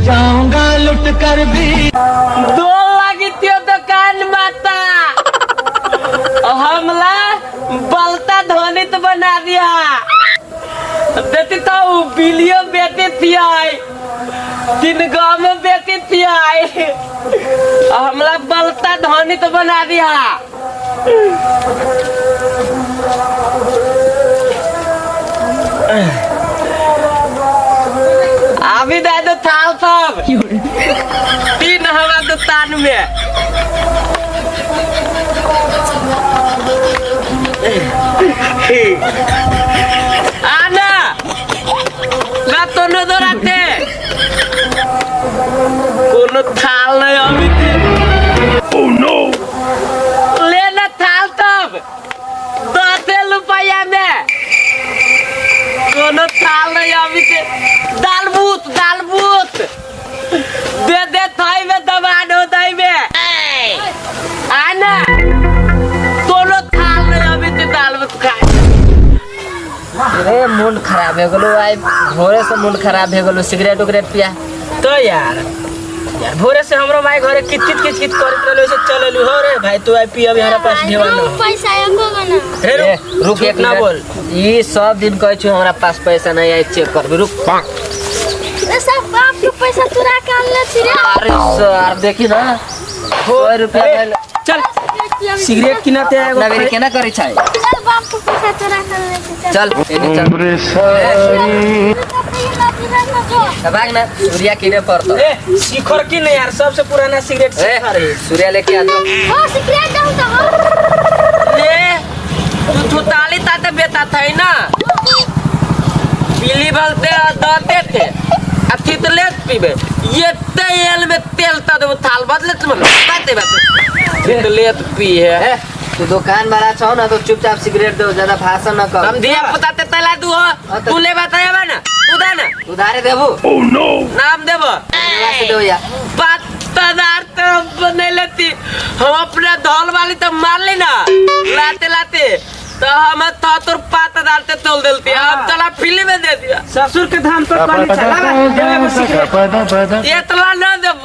जाऊँगा लुट कर भी। दो लगी दुकान माता। हमला बलता ध्वनित बना दिया। देती तो बिलियो बेटी थी तीन गाँव में बेटी थी हमला बलता ध्वनित बना दिया। अभी दे दो थाल सब तीन हवा दुकान में आना ना तो न दोराते कोनो थाल मूड खराब हो गेलो आइ भोरे से मूड खराब हो गेलो सिगरेट उगरेट पिया। तो यार यार भोरे से हमरो माई घरे किच किच किच किच करत रहलो से चलेलु। हो रे भाई तू आई पी अभी हमारा पास ढेवा ना पैसा हमको बना रे रुक रुक एक ना बोल। ई सब दिन कहै छु हमरा पास पैसा नहीं आई चेक कर रुक। ए सब बाप के पैसा चुरा के आनले छी रे अरे सर देखी ना। सौ रुपया चल। सिगरेट किनते एगो अपना बेरी केना करै छै चल बाप के पैसा चुरा के आनले छी चल एने चल भाग ना सूर्या किने पड़तो ए शिखर की नहीं यार सबसे पुराना सिगरेट शिखर है सूर्या लेके आ जाओ ओ सिगरेट दऊ तो हो ले तू थुताली ताते बेता था ना पीली बलते दाते थे आ थितले पीबे ये तेल में तेल ता दो थाल बदले तुम बाते बाते थितले पी है। तू दुकान वाला छौ ना तो चुपचाप सिगरेट दो ज़्यादा भाषण न कर हम दिया पुताते तला दू हो। तू ले बताया बा ना तू दे ना। उधारे देबू? नाम देबो। से दो या। पत्तादार तो बने लेती हम अपने धौल वाली तो मार ली ना। लाते लाते तो हम तो तोर पाता डालते तोल देलती हम चला फ़िल्म में दे दिया। ससुर के धाम पर पानी चला ना तो बाते सिगरेट तुला ना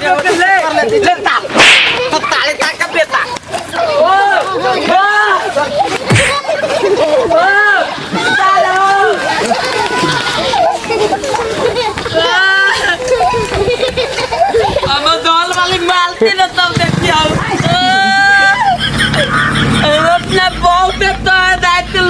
ले ले ताल तो ताली ता का बेटा ओ ओ हम दौल वाली मालती न तब देखियो अपने बहुत तो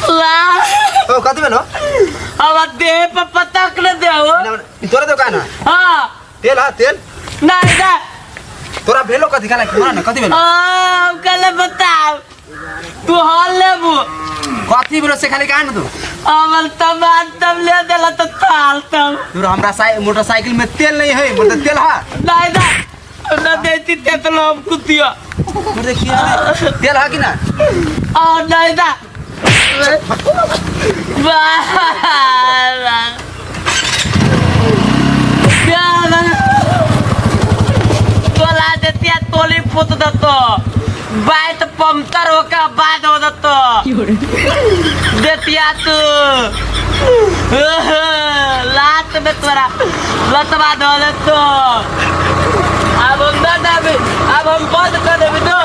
ओ कथी भेलो अब दे पर पतक न दे हो तोरा दोकान है? हाँ। तेल है तेल? नहीं ना। तोरा भेलो कथी खाना खाना ना कथी भेलो? ओ कल बताओ। तू हाल लेबू। कथी बोलो से खाली कहा ना तू अमल तमान तब ले देला तो ताल तब। तू हमरा साइ मोटरसाइकिल में तेल नहीं है मतलब तेल है। नहीं ना। ना देती ते तो हम कुतिया। किया तेल है कि ना? और नहीं वाह तोला देतिया तोली फुत दतो बात पंक्चर होकर बाद हो दतो देतिया तू लात में तोरा लतवा दो दतो अब हम देबी अब हम बंद कर देबी तो